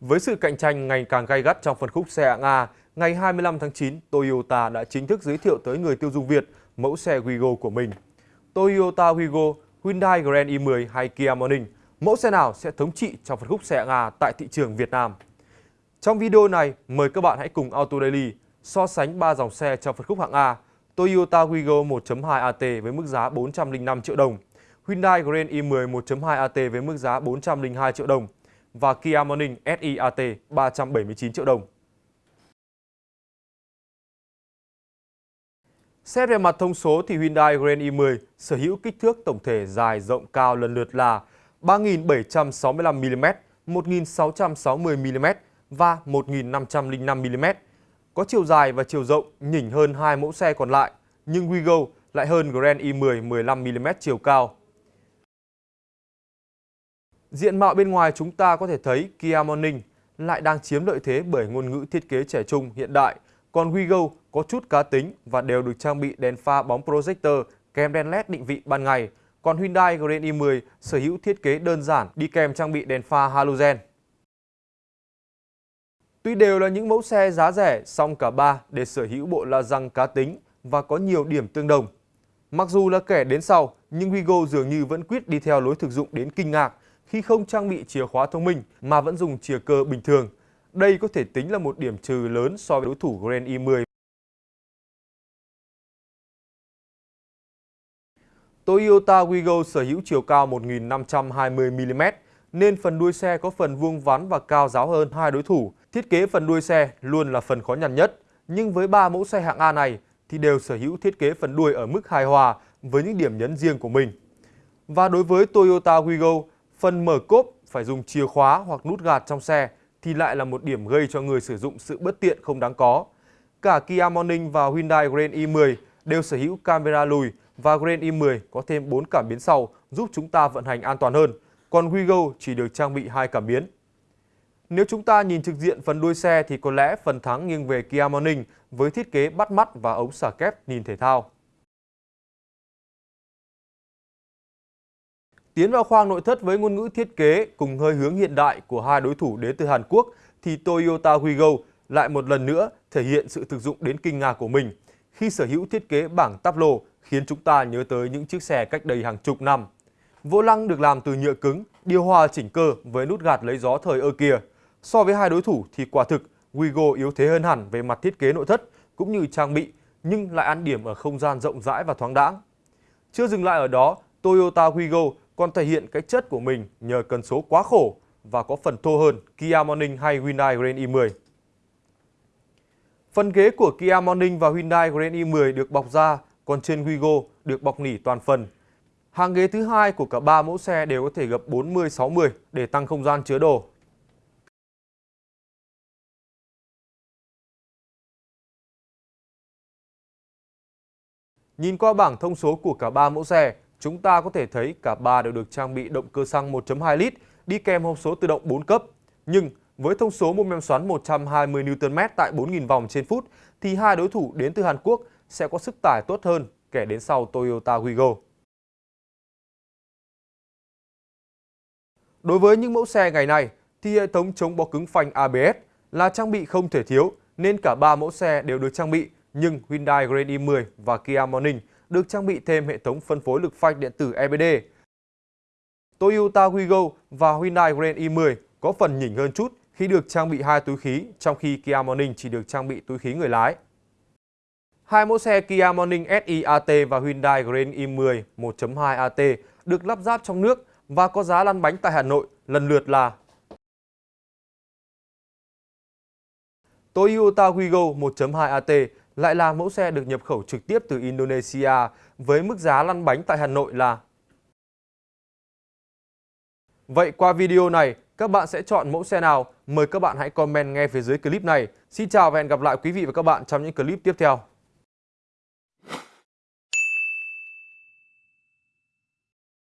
Với sự cạnh tranh ngày càng gay gắt trong phân khúc xe hạng A, ngày 25 tháng 9, Toyota đã chính thức giới thiệu tới người tiêu dùng Việt mẫu xe Wigo của mình. Toyota Wigo, Hyundai Grand i10 hay Kia Morning, mẫu xe nào sẽ thống trị trong phân khúc xe hạng A tại thị trường Việt Nam? Trong video này, mời các bạn hãy cùng Auto Daily so sánh 3 dòng xe trong phân khúc hạng A, Toyota Wigo 1.2 AT với mức giá 405 triệu đồng, Hyundai Grand i10 1.2 AT với mức giá 402 triệu đồng và Kia Morning SIAT 379 triệu đồng. Xét về mặt thông số thì Hyundai Grand i10 sở hữu kích thước tổng thể dài rộng cao lần lượt là 3.765mm, 1.660mm và 1.505mm. Có chiều dài và chiều rộng nhỉnh hơn hai mẫu xe còn lại, nhưng Wigo lại hơn Grand i10 15mm chiều cao. Diện mạo bên ngoài chúng ta có thể thấy Kia Morning lại đang chiếm lợi thế bởi ngôn ngữ thiết kế trẻ trung hiện đại, còn WeGo có chút cá tính và đều được trang bị đèn pha bóng projector kèm đèn LED định vị ban ngày. Còn Hyundai Grand i10 sở hữu thiết kế đơn giản đi kèm trang bị đèn pha halogen. Tuy đều là những mẫu xe giá rẻ, song cả ba đều sở hữu bộ la răng cá tính và có nhiều điểm tương đồng. Mặc dù là kẻ đến sau, nhưng Wigo dường như vẫn quyết đi theo lối thực dụng đến kinh ngạc khi không trang bị chìa khóa thông minh mà vẫn dùng chìa cơ bình thường. Đây có thể tính là một điểm trừ lớn so với đối thủ Grand e i10. Toyota Wigo sở hữu chiều cao 1.520mm nên phần đuôi xe có phần vuông vắn và cao giáo hơn hai đối thủ. Thiết kế phần đuôi xe luôn là phần khó nhằn nhất, nhưng với ba mẫu xe hạng A này thì đều sở hữu thiết kế phần đuôi ở mức hài hòa với những điểm nhấn riêng của mình. Và đối với Toyota Wigo, phần mở cốp phải dùng chìa khóa hoặc nút gạt trong xe thì lại là một điểm gây cho người sử dụng sự bất tiện không đáng có. Cả Kia Morning và Hyundai Grand i10 đều sở hữu camera lùi và Grand i10 có thêm 4 cảm biến sau giúp chúng ta vận hành an toàn hơn, còn Wigo chỉ được trang bị hai cảm biến. Nếu chúng ta nhìn trực diện phần đuôi xe thì có lẽ phần thắng nghiêng về Kia Morning với thiết kế bắt mắt và ống xả kép nhìn thể thao. Tiến vào khoang nội thất với ngôn ngữ thiết kế cùng hơi hướng hiện đại của hai đối thủ đến từ Hàn Quốc thì Toyota Wigo lại một lần nữa thể hiện sự thực dụng đến kinh ngạc của mình khi sở hữu thiết kế bảng táp lô khiến chúng ta nhớ tới những chiếc xe cách đây hàng chục năm. Vô lăng được làm từ nhựa cứng, điều hòa chỉnh cơ với nút gạt lấy gió thời ơ kia. So với hai đối thủ thì quả thực Wigo yếu thế hơn hẳn về mặt thiết kế nội thất cũng như trang bị nhưng lại ăn điểm ở không gian rộng rãi và thoáng đãng. Chưa dừng lại ở đó, Toyota Wigo còn thể hiện cái chất của mình nhờ cần số quá khổ và có phần thô hơn Kia Morning hay Hyundai Grand i10. Phần ghế của Kia Morning và Hyundai Grand i10 được bọc da, còn trên Wigo được bọc nỉ toàn phần. Hàng ghế thứ hai của cả ba mẫu xe đều có thể gập 40-60 để tăng không gian chứa đồ. Nhìn qua bảng thông số của cả ba mẫu xe, chúng ta có thể thấy cả ba đều được trang bị động cơ xăng 1.2 lít, đi kèm hộp số tự động 4 cấp. Nhưng với thông số mô men xoắn 120 Nm tại 4.000 vòng trên phút, thì hai đối thủ đến từ Hàn Quốc sẽ có sức tải tốt hơn kẻ đến sau Toyota Wigo. Đối với những mẫu xe ngày nay, thì hệ thống chống bó cứng phanh ABS là trang bị không thể thiếu, nên cả ba mẫu xe đều được trang bị, nhưng Hyundai Grand i10 và Kia Morning được trang bị thêm hệ thống phân phối lực phanh điện tử EBD. Toyota Wigo và Hyundai Grand i10 có phần nhỉnh hơn chút khi được trang bị hai túi khí, trong khi Kia Morning chỉ được trang bị túi khí người lái. Hai mẫu xe Kia Morning SI AT và Hyundai Grand i10 1.2 AT được lắp ráp trong nước và có giá lăn bánh tại Hà Nội lần lượt là Toyota Wigo 1.2 AT lại là mẫu xe được nhập khẩu trực tiếp từ Indonesia với mức giá lăn bánh tại Hà Nội là Vậy qua video này, các bạn sẽ chọn mẫu xe nào? Mời các bạn hãy comment ngay phía dưới clip này. Xin chào và hẹn gặp lại quý vị và các bạn trong những clip tiếp theo.